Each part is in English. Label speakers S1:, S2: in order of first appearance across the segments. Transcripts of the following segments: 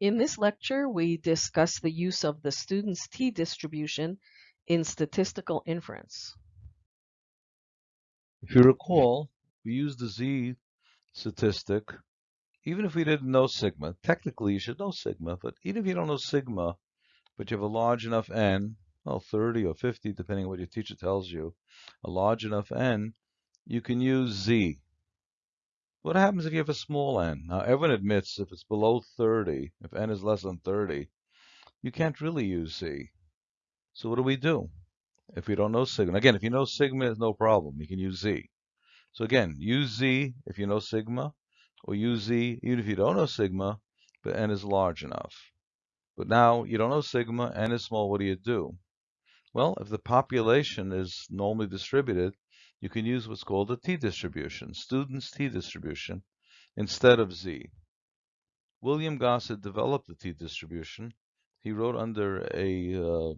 S1: In this lecture, we discuss the use of the student's t-distribution in statistical inference.
S2: If you recall, we used the z statistic, even if we didn't know sigma. Technically, you should know sigma, but even if you don't know sigma, but you have a large enough n, well, 30 or 50, depending on what your teacher tells you, a large enough n, you can use z. What happens if you have a small n? Now, everyone admits if it's below 30, if n is less than 30, you can't really use z. So what do we do if we don't know sigma? Again, if you know sigma, it's no problem. You can use z. So again, use z if you know sigma, or use z even if you don't know sigma, but n is large enough. But now you don't know sigma, n is small, what do you do? Well, if the population is normally distributed, you can use what's called a t-distribution, student's t-distribution, instead of z. William Gosset developed the t-distribution. He wrote under a, uh,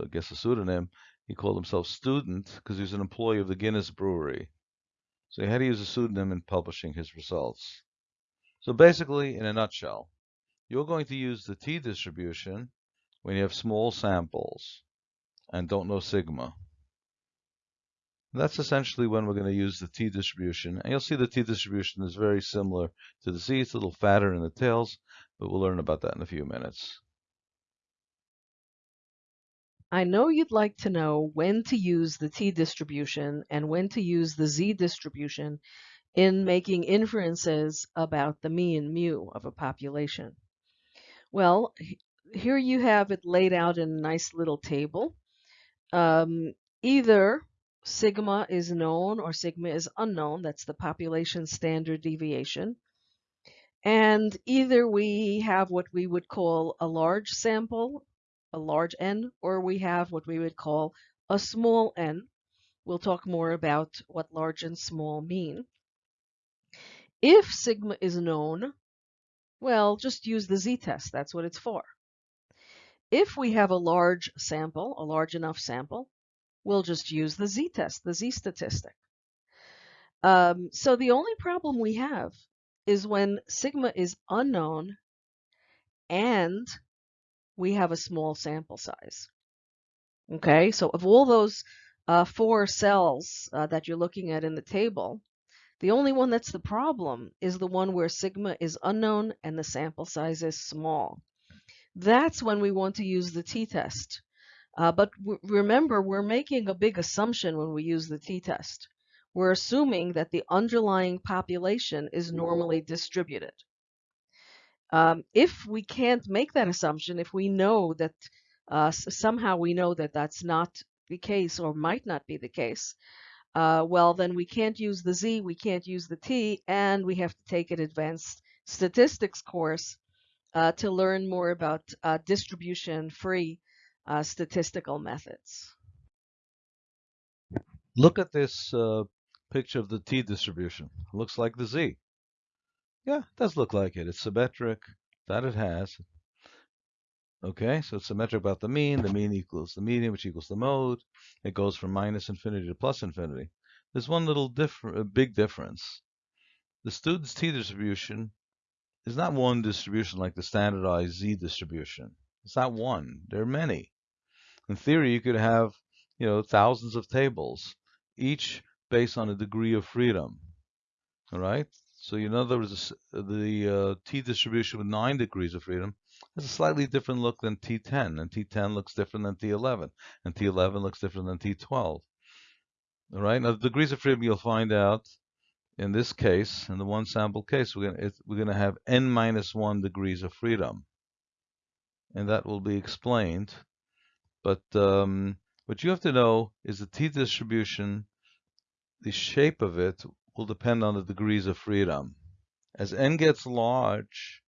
S2: I guess a pseudonym. He called himself Student because he was an employee of the Guinness Brewery. So he had to use a pseudonym in publishing his results. So basically, in a nutshell, you're going to use the t-distribution when you have small samples and don't know sigma. That's essentially when we're going to use the t-distribution. And you'll see the t-distribution is very similar to the z. It's a little fatter in the tails, but we'll learn about that in a few minutes.
S1: I know you'd like to know when to use the t-distribution and when to use the z-distribution in making inferences about the mean mu of a population. Well, here you have it laid out in a nice little table. Um, either sigma is known or sigma is unknown. That's the population standard deviation. And either we have what we would call a large sample, a large n, or we have what we would call a small n. We'll talk more about what large and small mean. If sigma is known, well, just use the z-test. That's what it's for. If we have a large sample, a large enough sample, we'll just use the z-test, the z-statistic. Um, so the only problem we have is when sigma is unknown and we have a small sample size. Okay, so of all those uh, four cells uh, that you're looking at in the table, the only one that's the problem is the one where sigma is unknown and the sample size is small. That's when we want to use the t-test. Uh, but remember, we're making a big assumption when we use the t-test. We're assuming that the underlying population is normally distributed. Um, if we can't make that assumption, if we know that uh, somehow we know that that's not the case or might not be the case, uh, well, then we can't use the z, we can't use the t, and we have to take an advanced statistics course uh, to learn more about uh, distribution-free uh, statistical methods.
S2: Look at this uh, picture of the t-distribution. Looks like the z. Yeah, it does look like it. It's symmetric. That it has. Okay, so it's symmetric about the mean. The mean equals the median, which equals the mode. It goes from minus infinity to plus infinity. There's one little different, big difference. The student's t-distribution is not one distribution like the standardized z distribution. It's not one. There are many. In theory, you could have, you know, thousands of tables, each based on a degree of freedom. All right. So in other words, the uh, t distribution with nine degrees of freedom has a slightly different look than T10, and T10 looks different than T11, and T11 looks different than T12. All right. Now the degrees of freedom you'll find out in this case, in the one sample case, we're going we're to have n minus one degrees of freedom and that will be explained. But um, what you have to know is the t-distribution, the shape of it will depend on the degrees of freedom. As n gets large,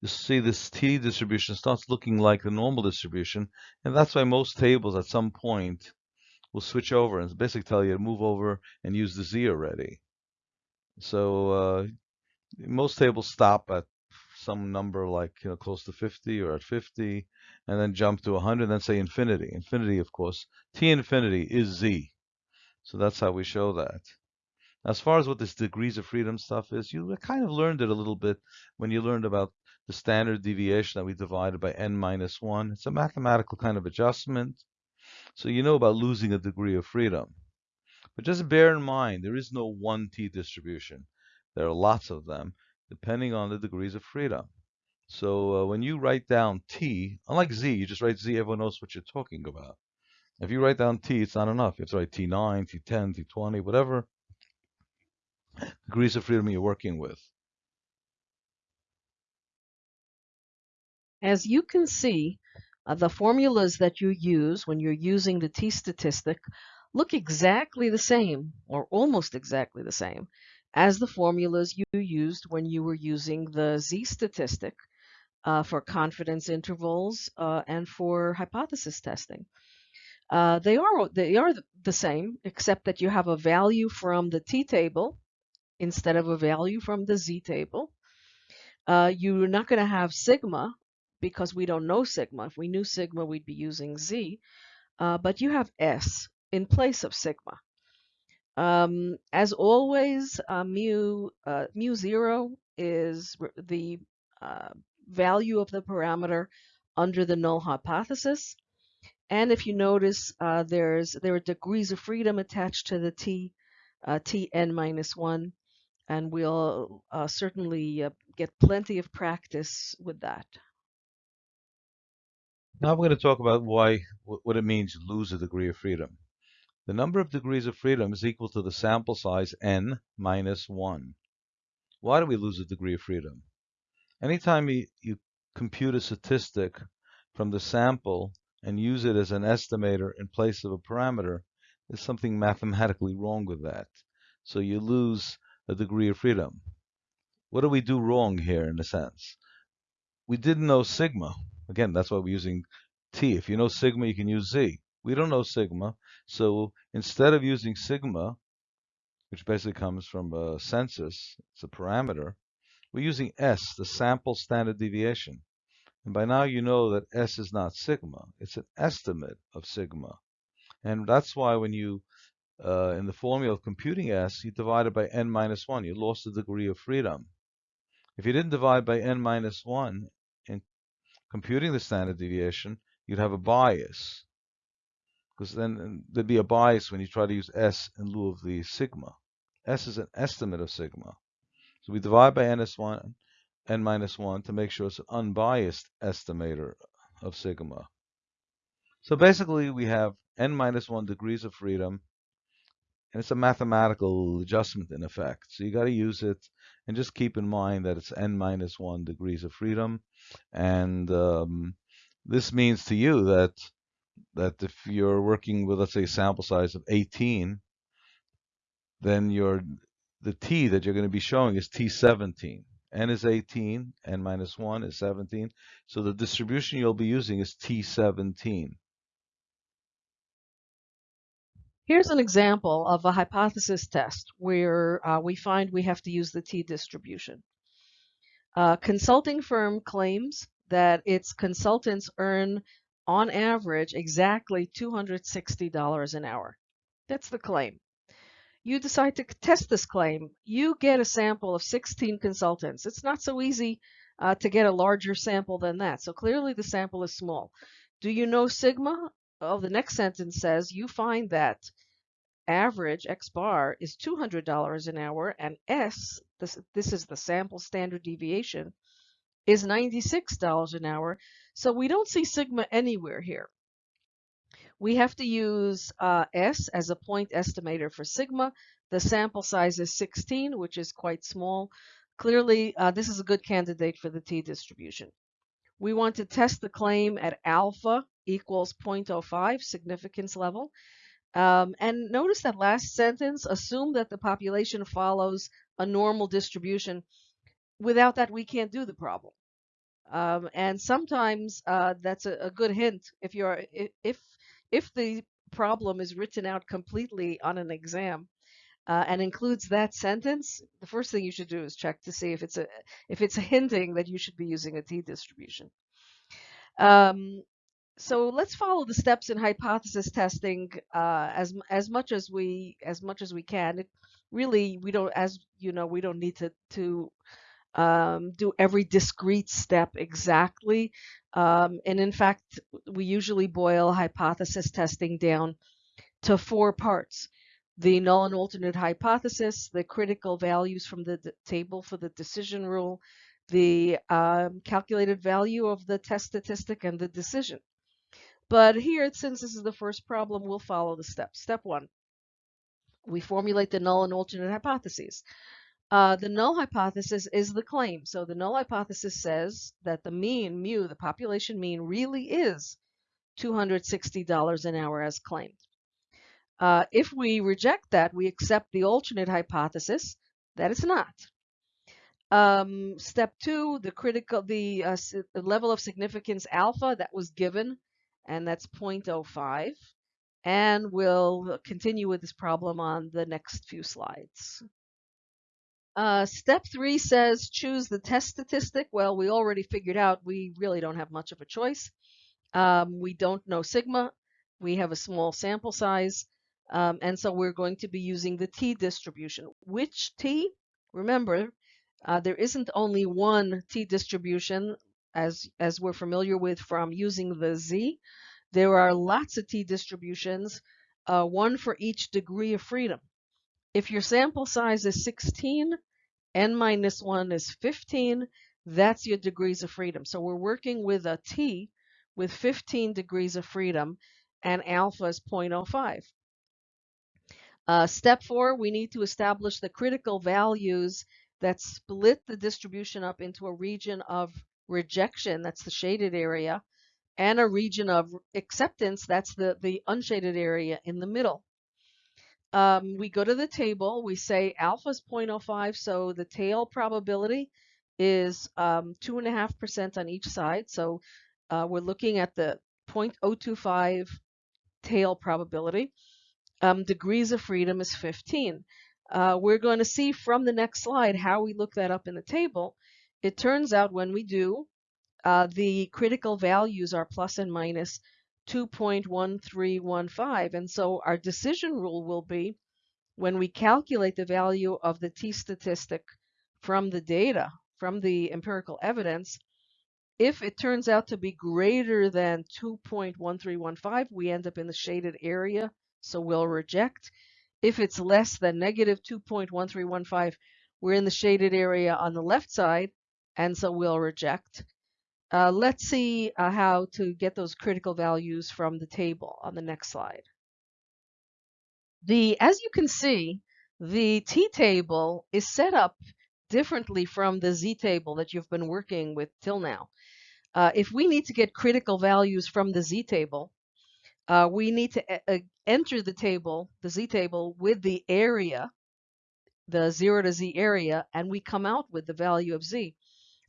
S2: you see this t-distribution starts looking like the normal distribution, and that's why most tables at some point will switch over and basically tell you to move over and use the z already. So uh, most tables stop at some number like you know close to 50 or at 50 and then jump to 100 and then say infinity infinity of course t infinity is z so that's how we show that as far as what this degrees of freedom stuff is you kind of learned it a little bit when you learned about the standard deviation that we divided by n minus 1. It's a mathematical kind of adjustment. So you know about losing a degree of freedom. But just bear in mind, there is no one t distribution. There are lots of them, depending on the degrees of freedom. So uh, when you write down t, unlike z, you just write z, everyone knows what you're talking about. If you write down t, it's not enough. You have to write t9, t10, t20, whatever degrees of freedom you're working with.
S1: As you can see, uh, the formulas that you use when you're using the t-statistic look exactly the same, or almost exactly the same, as the formulas you used when you were using the z-statistic uh, for confidence intervals uh, and for hypothesis testing. Uh, they are they are the same, except that you have a value from the t-table instead of a value from the z-table. Uh, you're not going to have sigma because we don't know sigma. If we knew sigma, we'd be using z. Uh, but you have s in place of sigma. Um, as always, uh, mu uh, mu zero is the uh, value of the parameter under the null hypothesis. And if you notice, uh, there's there are degrees of freedom attached to the t uh, tn minus one, and we'll certainly get plenty of practice with that.
S2: Now we're going to talk about why what it means lose a degree of freedom. The number of degrees of freedom is equal to the sample size n minus 1. Why do we lose a degree of freedom? Anytime you, you compute a statistic from the sample and use it as an estimator in place of a parameter, there's something mathematically wrong with that. So you lose a degree of freedom. What do we do wrong here in a sense? We didn't know sigma. Again, that's why we're using t. If you know sigma, you can use z. We don't know sigma, so instead of using sigma, which basically comes from a census, it's a parameter, we're using s, the sample standard deviation. And by now you know that s is not sigma, it's an estimate of sigma. And that's why when you, uh, in the formula of computing s, you divide it by n minus 1. You lost a degree of freedom. If you didn't divide by n minus 1 in computing the standard deviation, you'd have a bias. Because then there'd be a bias when you try to use S in lieu of the sigma. S is an estimate of sigma. So we divide by NS1, n minus 1 to make sure it's an unbiased estimator of sigma. So basically we have n minus 1 degrees of freedom and it's a mathematical adjustment in effect. So you got to use it and just keep in mind that it's n minus 1 degrees of freedom. And um, this means to you that that if you're working with, let's say, a sample size of 18, then your the t that you're going to be showing is t17. n is 18, n minus 1 is 17. So the distribution you'll be using is t17.
S1: Here's an example of a hypothesis test where uh, we find we have to use the t-distribution. A consulting firm claims that its consultants earn, on average, exactly $260 an hour. That's the claim. You decide to test this claim. You get a sample of 16 consultants. It's not so easy uh, to get a larger sample than that. So clearly the sample is small. Do you know sigma? Well, the next sentence says you find that average X bar is $200 an hour and S, this, this is the sample standard deviation, is $96 an hour. So we don't see sigma anywhere here. We have to use uh, S as a point estimator for sigma. The sample size is 16, which is quite small. Clearly, uh, this is a good candidate for the t-distribution. We want to test the claim at alpha equals 0.05 significance level. Um, and notice that last sentence, assume that the population follows a normal distribution. Without that, we can't do the problem. Um, and sometimes uh, that's a, a, good hint if you're if if the problem is written out completely on an exam uh, and includes that sentence, the first thing you should do is check to see if it's a if it's a hinting that you should be using a t-distribution. Um, so let's follow the steps in hypothesis testing uh, as as much as we as much as we can. It really we don't as you know we don't need to to um, do every discrete step exactly. Um, and in fact, we usually boil hypothesis testing down to four parts. The null and alternate hypothesis, the critical values from the table for the decision rule, the um, calculated value of the test statistic, and the decision. But here, since this is the first problem, we'll follow the steps. Step one, we formulate the null and alternate hypotheses. Uh, the null hypothesis is the claim. So the null hypothesis says that the mean, mu, the population mean, really is $260 an hour as claimed. Uh, if we reject that, we accept the alternate hypothesis that it's not. Um, step two, the critical, the, uh, the level of significance alpha that was given and that's 0.05. And we'll continue with this problem on the next few slides. Uh, step three says choose the test statistic. Well, we already figured out we really don't have much of a choice. Um, we don't know sigma. We have a small sample size. Um, and so we're going to be using the t distribution. Which t? Remember, uh, there isn't only one t distribution as, as we're familiar with from using the z. There are lots of t distributions, uh, one for each degree of freedom. If your sample size is 16, n minus 1 is 15, that's your degrees of freedom. So we're working with a t with 15 degrees of freedom, and alpha is 0.05. Uh, step four, we need to establish the critical values that split the distribution up into a region of rejection, that's the shaded area, and a region of acceptance, that's the, the unshaded area in the middle. Um, we go to the table, we say alpha is 0.05, so the tail probability is 2.5% um, on each side. So uh, we're looking at the 0.025 tail probability. Um, degrees of freedom is 15. Uh, we're going to see from the next slide how we look that up in the table. It turns out when we do, uh, the critical values are plus and minus 2.1315. And so our decision rule will be when we calculate the value of the t statistic from the data, from the empirical evidence, if it turns out to be greater than 2.1315, we end up in the shaded area, so we'll reject. If it's less than negative 2.1315, we're in the shaded area on the left side, and so we'll reject. Uh, let's see uh, how to get those critical values from the table on the next slide. The, as you can see, the t-table is set up differently from the z-table that you've been working with till now. Uh, if we need to get critical values from the z-table, uh, we need to enter the table, the z-table, with the area, the 0 to z area, and we come out with the value of z.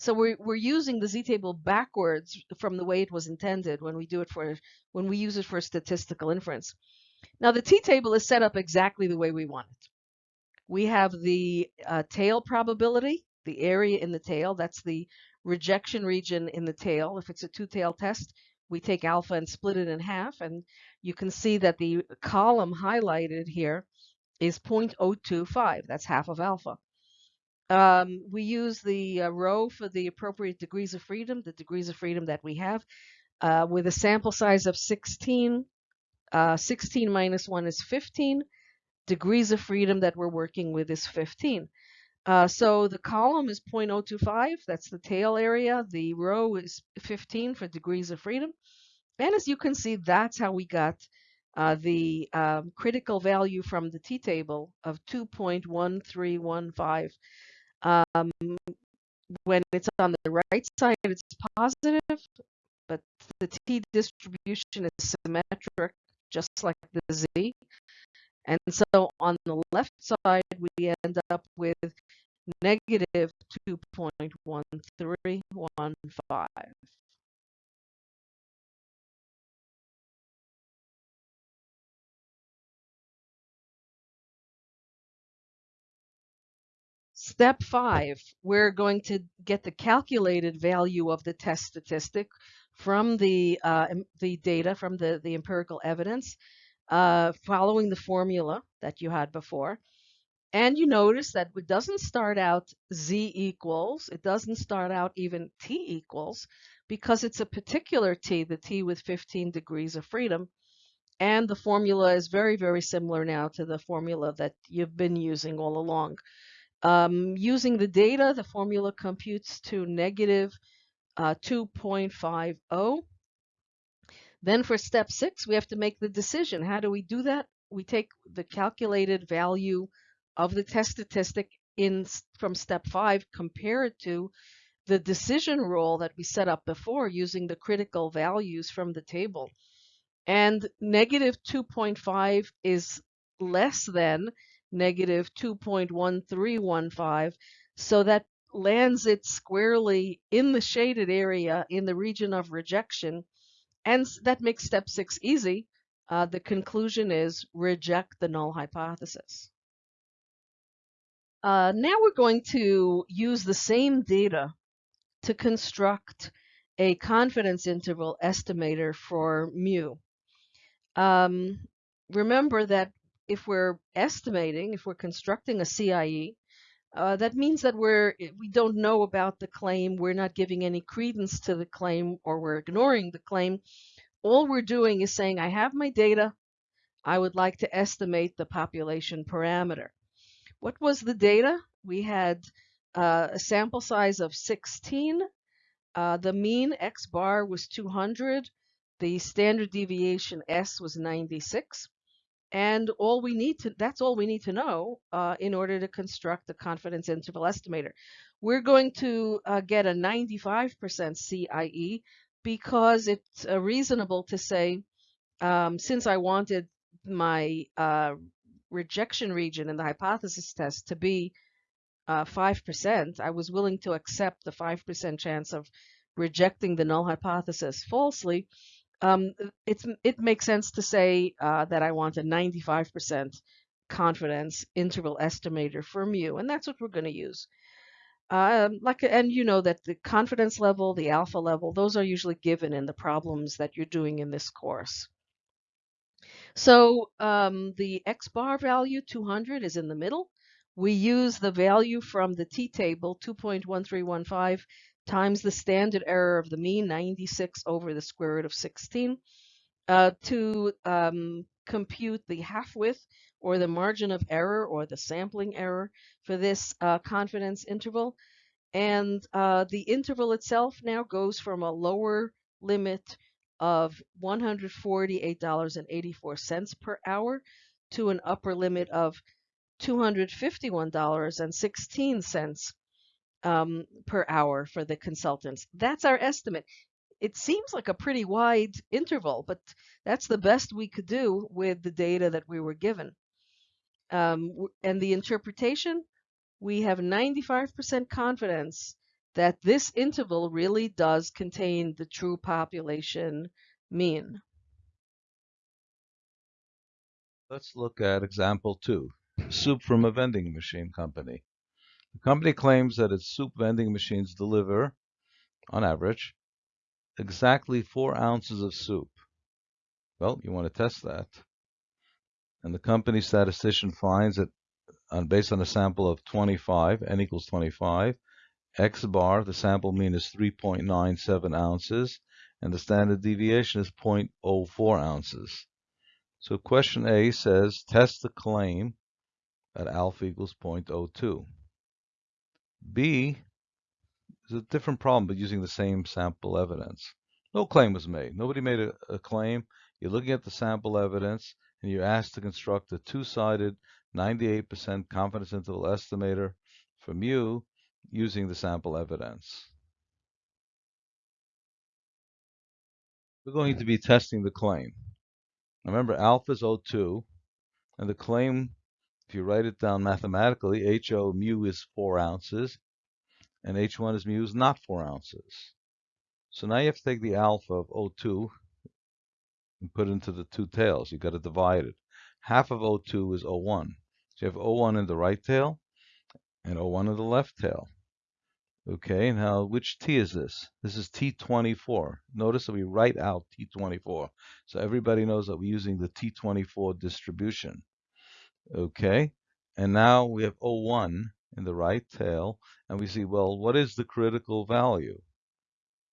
S1: So we're, we're using the z-table backwards from the way it was intended when we do it for when we use it for statistical inference. Now the t-table is set up exactly the way we want it. We have the uh, tail probability, the area in the tail, that's the rejection region in the tail. If it's a two-tail test, we take alpha and split it in half, and you can see that the column highlighted here is 0.025. That's half of alpha. Um, we use the uh, row for the appropriate degrees of freedom, the degrees of freedom that we have, uh, with a sample size of 16. Uh, 16 minus 1 is 15. Degrees of freedom that we're working with is 15. Uh, so the column is 0.025, that's the tail area. The row is 15 for degrees of freedom. And as you can see, that's how we got uh, the um, critical value from the t-table of 2.1315 um, when it's on the right side, it's positive, but the t distribution is symmetric, just like the z. And so on the left side, we end up with negative 2.1315. Step five, we're going to get the calculated value of the test statistic from the, uh, the data, from the, the empirical evidence, uh, following the formula that you had before. And you notice that it doesn't start out z equals, it doesn't start out even t equals, because it's a particular t, the t with 15 degrees of freedom. And the formula is very, very similar now to the formula that you've been using all along. Um, using the data, the formula computes to negative, uh, 2.50. Then for step six, we have to make the decision. How do we do that? We take the calculated value of the test statistic in from step five, compare it to the decision rule that we set up before using the critical values from the table. And negative 2.5 is less than negative 2.1315. So that lands it squarely in the shaded area in the region of rejection. And that makes step six easy. Uh, the conclusion is reject the null hypothesis. Uh, now we're going to use the same data to construct a confidence interval estimator for mu. Um, remember that if we're estimating, if we're constructing a CIE, uh, that means that we're we don't know about the claim, we're not giving any credence to the claim, or we're ignoring the claim. All we're doing is saying, I have my data, I would like to estimate the population parameter. What was the data? We had uh, a sample size of 16. Uh, the mean X bar was 200. The standard deviation S was 96. And all we need to, that's all we need to know uh, in order to construct the confidence interval estimator. We're going to uh, get a 95% CIE because it's uh, reasonable to say, um, since I wanted my uh, rejection region in the hypothesis test to be uh, 5%, I was willing to accept the 5% chance of rejecting the null hypothesis falsely. Um, it's, it makes sense to say uh, that I want a 95% confidence interval estimator for mu, and that's what we're going to use. Um, like, and you know that the confidence level, the alpha level, those are usually given in the problems that you're doing in this course. So um, the X bar value 200 is in the middle. We use the value from the t-table 2.1315 times the standard error of the mean 96 over the square root of 16 uh, to um, compute the half width or the margin of error or the sampling error for this uh, confidence interval. And uh, the interval itself now goes from a lower limit of $148.84 per hour to an upper limit of $251.16 um, per hour for the consultants. That's our estimate. It seems like a pretty wide interval, but that's the best we could do with the data that we were given. Um, and the interpretation, we have 95% confidence that this interval really does contain the true population mean.
S2: Let's look at example two, soup from a vending machine company. The company claims that its soup vending machines deliver, on average, exactly four ounces of soup. Well, you want to test that. And the company statistician finds that on, based on a sample of 25, n equals 25, X bar, the sample mean is 3.97 ounces, and the standard deviation is 0.04 ounces. So question A says test the claim that alpha equals 0.02. B is a different problem, but using the same sample evidence. No claim was made. Nobody made a, a claim. You're looking at the sample evidence, and you're asked to construct a two-sided 98% confidence interval estimator for mu using the sample evidence. We're going to be testing the claim. Remember, alpha is O2, and the claim, if you write it down mathematically, HO mu is 4 ounces, and H1 is mu is not 4 ounces. So now you have to take the alpha of O2 and put it into the two tails. You've got to divide it. Half of O2 is O1. So you have O1 in the right tail and O1 in the left tail. Okay, now which T is this? This is T24. Notice that we write out T24. So everybody knows that we're using the T24 distribution. Okay, And now we have 01 in the right tail, and we see, well, what is the critical value?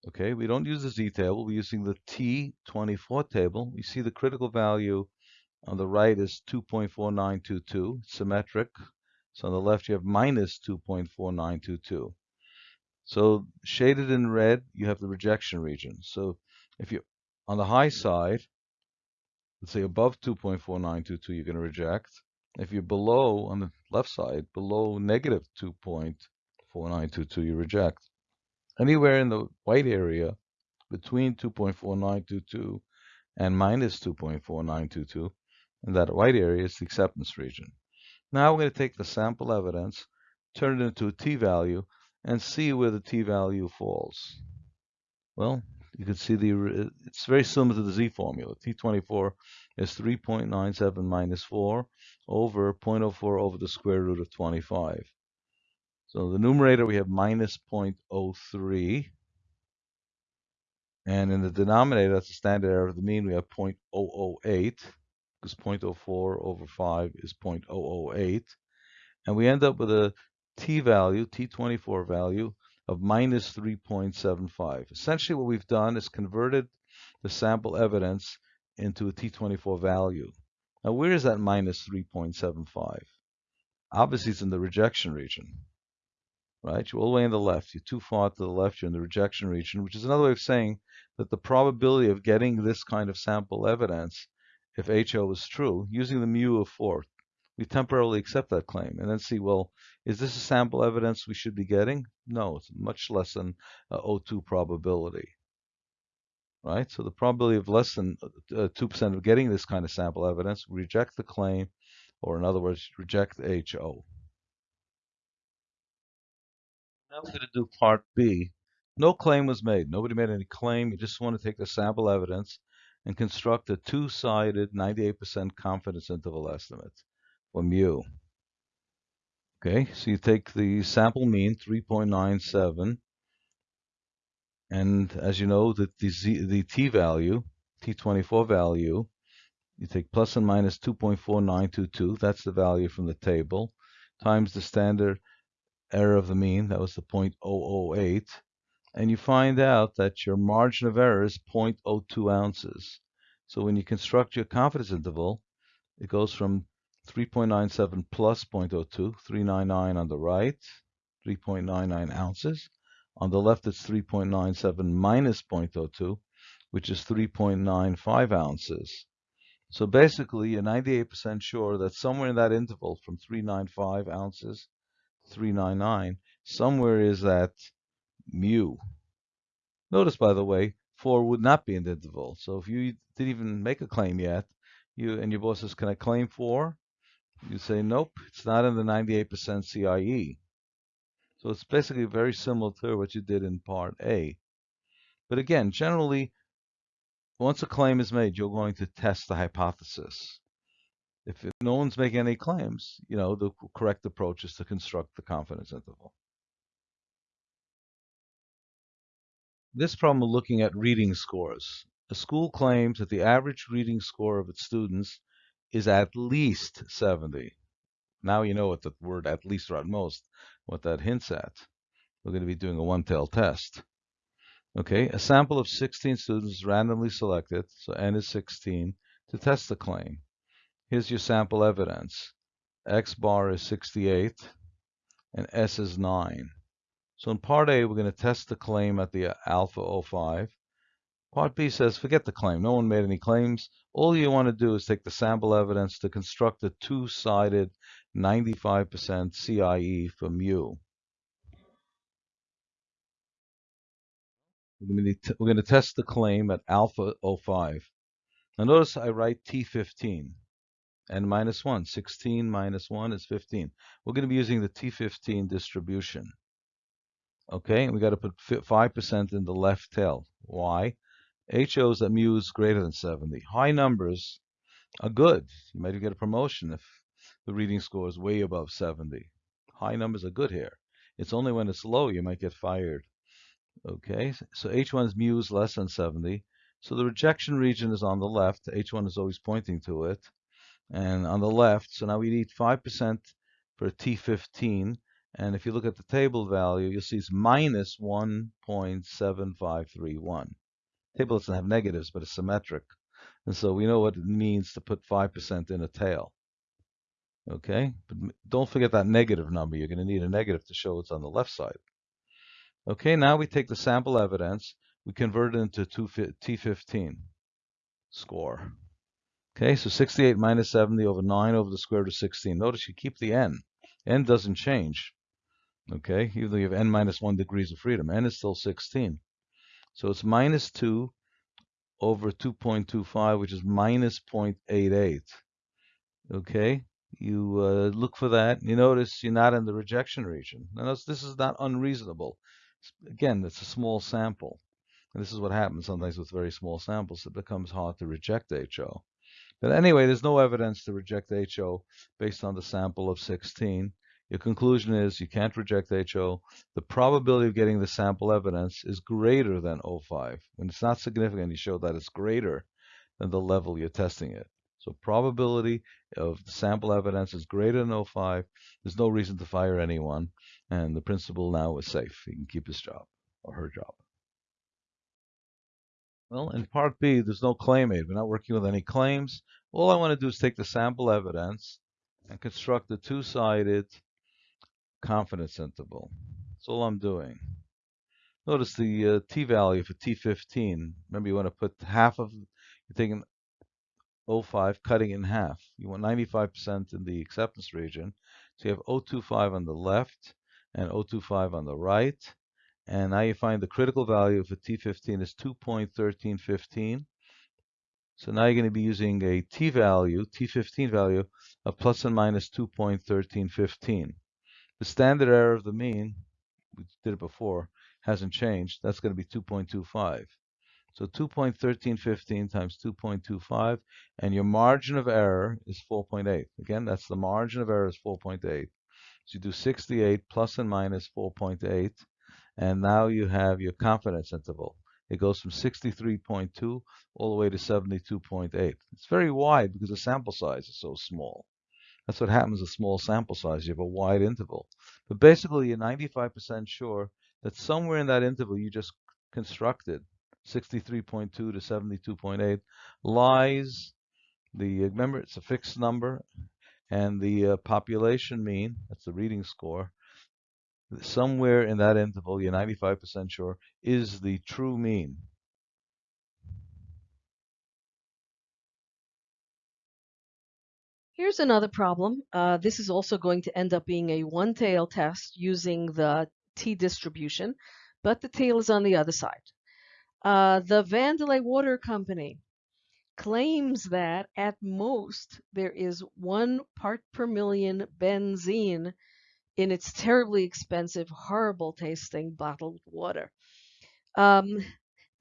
S2: Okay, we don't use the z table, we're using the t24 table. We see the critical value on the right is 2.4922, symmetric. So on the left you have minus 2.4922. So shaded in red, you have the rejection region. So if you on the high side, let's say above 2.4922, you're going to reject. If you're below, on the left side, below negative 2.4922, you reject. Anywhere in the white area between 2.4922 and minus 2.4922, in that white area is the acceptance region. Now we're going to take the sample evidence, turn it into a t-value, and see where the t-value falls. Well, you can see the it's very similar to the z formula. T24 is 3.97 minus 4 over 0.04 over the square root of 25. So the numerator we have minus 0.03. And in the denominator, that's the standard error of the mean, we have 0.008 because 0.04 over 5 is 0.008. And we end up with a t value, t24 value, of minus 3.75. Essentially what we've done is converted the sample evidence into a t24 value. Now where is that minus 3.75? Obviously it's in the rejection region, right? You're all the way on the left. You're too far to the left, you're in the rejection region, which is another way of saying that the probability of getting this kind of sample evidence, if HO is true, using the mu of 4, we temporarily accept that claim and then see, well, is this a sample evidence we should be getting? No, it's much less than uh, O2 probability. Right? So the probability of less than 2% uh, of getting this kind of sample evidence, reject the claim, or in other words, reject HO. Now we're going to do part B. No claim was made. Nobody made any claim. You just want to take the sample evidence and construct a two-sided 98% confidence interval estimate for mu. Okay, so you take the sample mean, 3.97, and as you know, that the, Z, the t value, t24 value, you take plus and minus 2.4922, that's the value from the table, times the standard error of the mean, that was the 0.008, and you find out that your margin of error is 0.02 ounces. So when you construct your confidence interval, it goes from 3.97 plus 0.02, 399 on the right, 3.99 ounces. On the left, it's 3.97 minus 0.02, which is 3.95 ounces. So basically, you're 98% sure that somewhere in that interval from 395 ounces 399, somewhere is that mu. Notice, by the way, 4 would not be in the interval. So if you didn't even make a claim yet, you and your boss says, can I claim 4? You say, nope, it's not in the 98% CIE. So it's basically very similar to what you did in part A. But again, generally, once a claim is made, you're going to test the hypothesis. If no one's making any claims, you know, the correct approach is to construct the confidence interval. This problem we're looking at reading scores. A school claims that the average reading score of its students is at least 70. Now you know what the word at least or at most, what that hints at. We're going to be doing a one-tail test. Okay, a sample of 16 students randomly selected, so n is 16, to test the claim. Here's your sample evidence. X bar is 68, and S is 9. So in part A, we're going to test the claim at the alpha 05. Part B says, forget the claim. No one made any claims. All you want to do is take the sample evidence to construct a two-sided 95% CIE for mu. We're going to test the claim at alpha 05. Now notice I write T15 and minus 1. 16 minus 1 is 15. We're going to be using the T15 distribution. Okay, And we got to put 5% in the left tail. Why? H shows that mu is greater than 70. High numbers are good. You might get a promotion if the reading score is way above 70. High numbers are good here. It's only when it's low you might get fired. Okay, so H1's mu is less than 70. So the rejection region is on the left. H1 is always pointing to it. And on the left, so now we need 5% for T15. And if you look at the table value, you'll see it's minus 1.7531. Table doesn't have negatives, but it's symmetric. And so we know what it means to put 5% in a tail. Okay, but don't forget that negative number. You're going to need a negative to show it's on the left side. Okay, now we take the sample evidence, we convert it into T15 score. Okay, so 68 minus 70 over 9 over the square root of 16. Notice you keep the n. n doesn't change. Okay, even though you have n minus 1 degrees of freedom, n is still 16. So it's minus 2 over 2.25, which is minus 0.88. Okay, you uh, look for that. You notice you're not in the rejection region. Notice this is not unreasonable. Again, it's a small sample. And this is what happens sometimes with very small samples. It becomes hard to reject HO. But anyway, there's no evidence to reject HO based on the sample of 16. Your conclusion is you can't reject HO. The probability of getting the sample evidence is greater than 0.5. When it's not significant, you show that it's greater than the level you're testing it. So probability of the sample evidence is greater than 0.5. There's no reason to fire anyone. And the principal now is safe. He can keep his job or her job. Well, in part B, there's no claim aid. We're not working with any claims. All I want to do is take the sample evidence and construct a two-sided confidence interval. That's all I'm doing. Notice the uh, t-value for t15. Remember, you want to put half of, you're taking 0.5, cutting in half. You want 95% in the acceptance region. So you have 0.25 on the left and 0.25 on the right. And now you find the critical value for T15 is 2.1315. So now you're going to be using a t-value, t15 value, of plus and minus 2.1315. The standard error of the mean, we did it before, hasn't changed. That's going to be 2.25. So 2.1315 times 2.25, and your margin of error is 4.8. Again, that's the margin of error is 4.8. So you do 68 plus and minus 4.8, and now you have your confidence interval. It goes from 63.2 all the way to 72.8. It's very wide because the sample size is so small. That's what happens with small sample size. You have a wide interval. But basically, you're 95% sure that somewhere in that interval you just constructed, 63.2 to 72.8, lies the, remember, it's a fixed number, and the uh, population mean, that's the reading score, somewhere in that interval, you're 95% sure, is the true mean.
S1: Here's another problem. Uh, this is also going to end up being a one-tail test using the t-distribution, but the tail is on the other side. Uh, the Vandelay Water Company claims that at most there is one part per million benzene in its terribly expensive, horrible tasting bottled water. Um,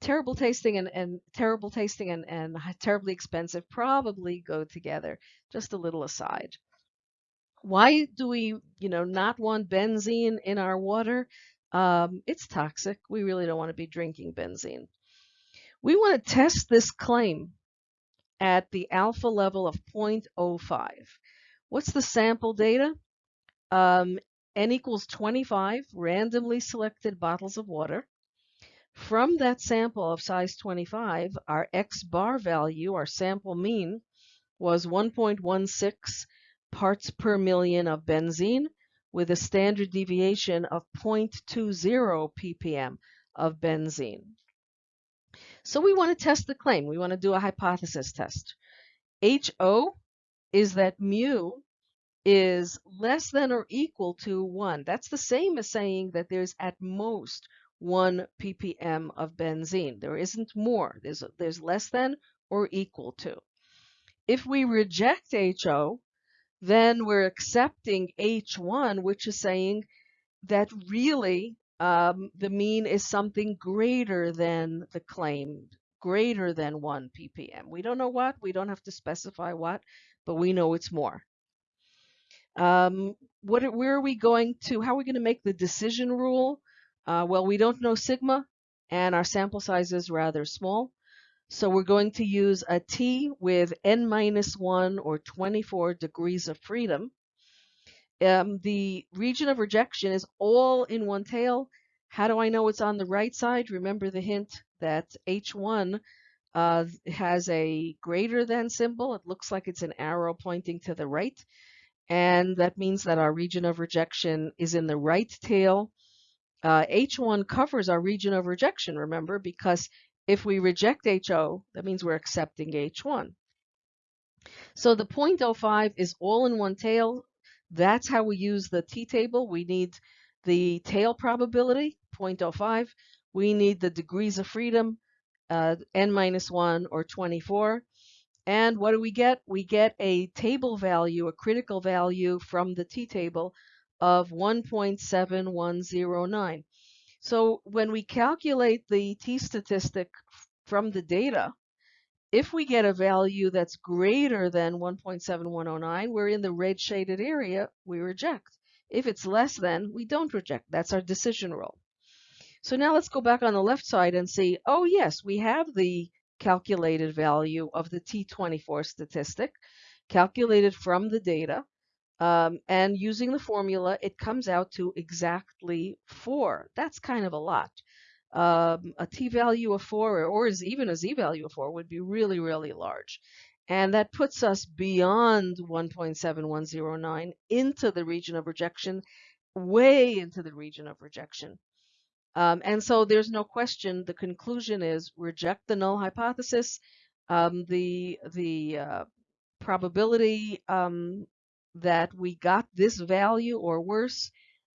S1: terrible tasting and, and terrible tasting and, and terribly expensive probably go together. Just a little aside. Why do we, you know, not want benzene in our water? Um, it's toxic. We really don't want to be drinking benzene. We want to test this claim at the alpha level of 0.05. What's the sample data? Um, n equals 25 randomly selected bottles of water. From that sample of size 25, our X bar value, our sample mean, was 1.16 parts per million of benzene with a standard deviation of 0.20 ppm of benzene. So we want to test the claim. We want to do a hypothesis test. HO is that mu is less than or equal to 1. That's the same as saying that there's at most 1 ppm of benzene. There isn't more. There's, there's less than or equal to. If we reject HO, then we're accepting H1, which is saying that really um, the mean is something greater than the claim, greater than 1 ppm. We don't know what, we don't have to specify what, but we know it's more. Um, what, where are we going to, how are we going to make the decision rule? Uh, well, we don't know sigma, and our sample size is rather small. So we're going to use a t with n minus 1 or 24 degrees of freedom. um, the region of rejection is all in one tail. How do I know it's on the right side? Remember the hint that H1 uh, has a greater than symbol. It looks like it's an arrow pointing to the right. And that means that our region of rejection is in the right tail. Uh, H1 covers our region of rejection, remember, because if we reject H0, that means we're accepting H1. So the 0.05 is all in one tail. That's how we use the t-table. We need the tail probability, 0.05. We need the degrees of freedom, uh, n minus 1 or 24. And what do we get? We get a table value, a critical value from the t-table of 1.7109. So when we calculate the t-statistic from the data, if we get a value that's greater than 1.7109, we're in the red shaded area, we reject. If it's less than, we don't reject. That's our decision rule. So now let's go back on the left side and see, oh yes, we have the calculated value of the T24 statistic, calculated from the data. Um, and using the formula, it comes out to exactly 4. That's kind of a lot um, a t-value of 4 or, or even a z-value of 4 would be really, really large. And that puts us beyond 1.7109 into the region of rejection, way into the region of rejection. Um, and so there's no question. The conclusion is reject the null hypothesis. Um, the the uh, probability um, that we got this value or worse,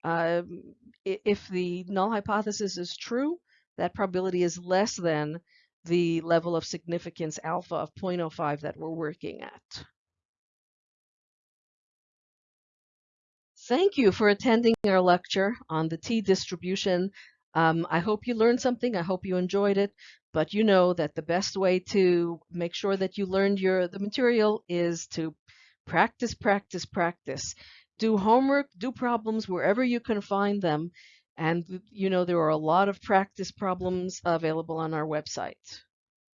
S1: um, if the null hypothesis is true, that probability is less than the level of significance alpha of 0.05 that we're working at. Thank you for attending our lecture on the t-distribution. Um, I hope you learned something. I hope you enjoyed it. But you know that the best way to make sure that you learned your the material is to practice, practice, practice. Do homework, do problems wherever you can find them, and, you know, there are a lot of practice problems available on our website.